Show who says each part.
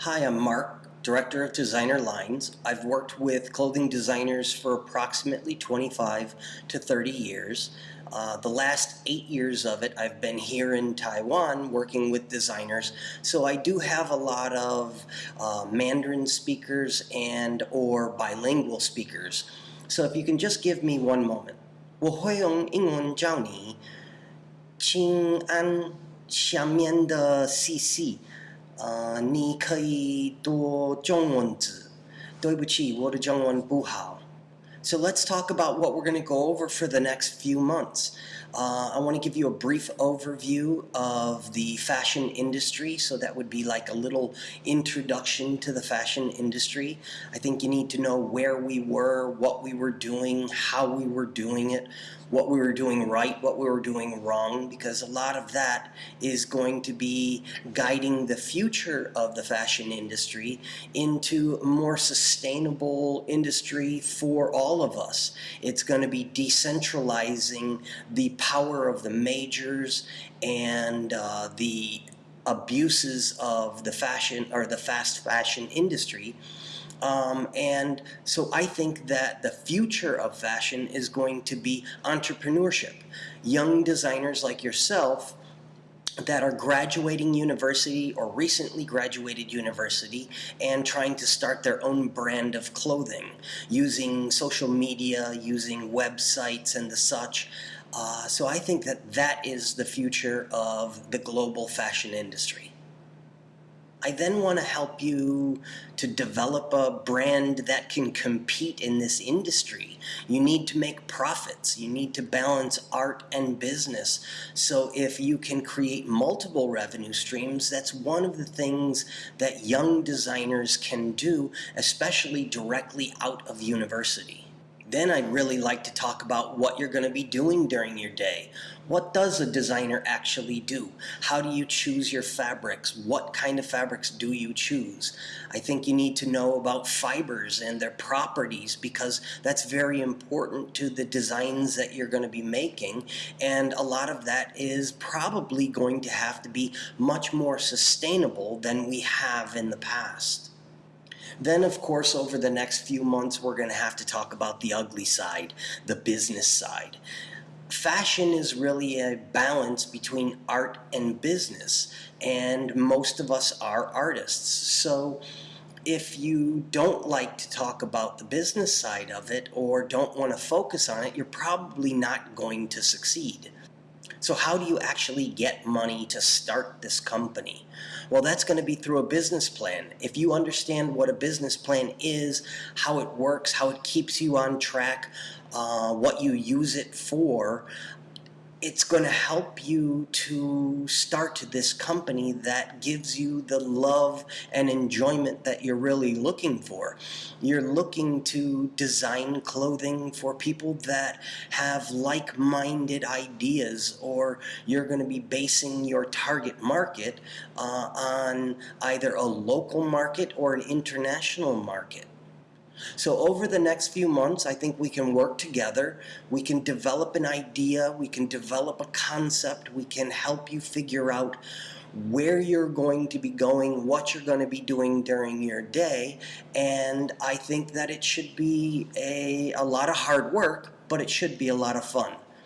Speaker 1: Hi, I'm Mark, Director of Designer Lines. I've worked with clothing designers for approximately 25 to 30 years. Uh, the last eight years of it, I've been here in Taiwan working with designers. So I do have a lot of uh, Mandarin speakers and or bilingual speakers. So if you can just give me one moment. 我会用英文教你，请按下面的 CC。 呃，你可以多中文字。对不起，我的中文不好。So let's talk about what we're going to go over for the next few months. Uh, I want to give you a brief overview of the fashion industry. So that would be like a little introduction to the fashion industry. I think you need to know where we were, what we were doing, how we were doing it, what we were doing right, what we were doing wrong, because a lot of that is going to be guiding the future of the fashion industry into a more sustainable industry for all of us. It's going to be decentralizing the power of the majors and uh, the abuses of the fashion or the fast fashion industry um, and so I think that the future of fashion is going to be entrepreneurship. Young designers like yourself that are graduating university or recently graduated university and trying to start their own brand of clothing using social media, using websites and the such. Uh, so I think that that is the future of the global fashion industry. I then want to help you to develop a brand that can compete in this industry. You need to make profits. You need to balance art and business. So if you can create multiple revenue streams, that's one of the things that young designers can do, especially directly out of university. Then I'd really like to talk about what you're going to be doing during your day. What does a designer actually do? How do you choose your fabrics? What kind of fabrics do you choose? I think you need to know about fibers and their properties because that's very important to the designs that you're going to be making and a lot of that is probably going to have to be much more sustainable than we have in the past. Then, of course, over the next few months, we're going to have to talk about the ugly side, the business side. Fashion is really a balance between art and business, and most of us are artists. So, if you don't like to talk about the business side of it or don't want to focus on it, you're probably not going to succeed. So how do you actually get money to start this company? Well, that's going to be through a business plan. If you understand what a business plan is, how it works, how it keeps you on track, uh, what you use it for, it's going to help you to start this company that gives you the love and enjoyment that you're really looking for. You're looking to design clothing for people that have like-minded ideas or you're going to be basing your target market uh, on either a local market or an international market. So over the next few months, I think we can work together. We can develop an idea. We can develop a concept. We can help you figure out where you're going to be going, what you're going to be doing during your day. And I think that it should be a, a lot of hard work, but it should be a lot of fun.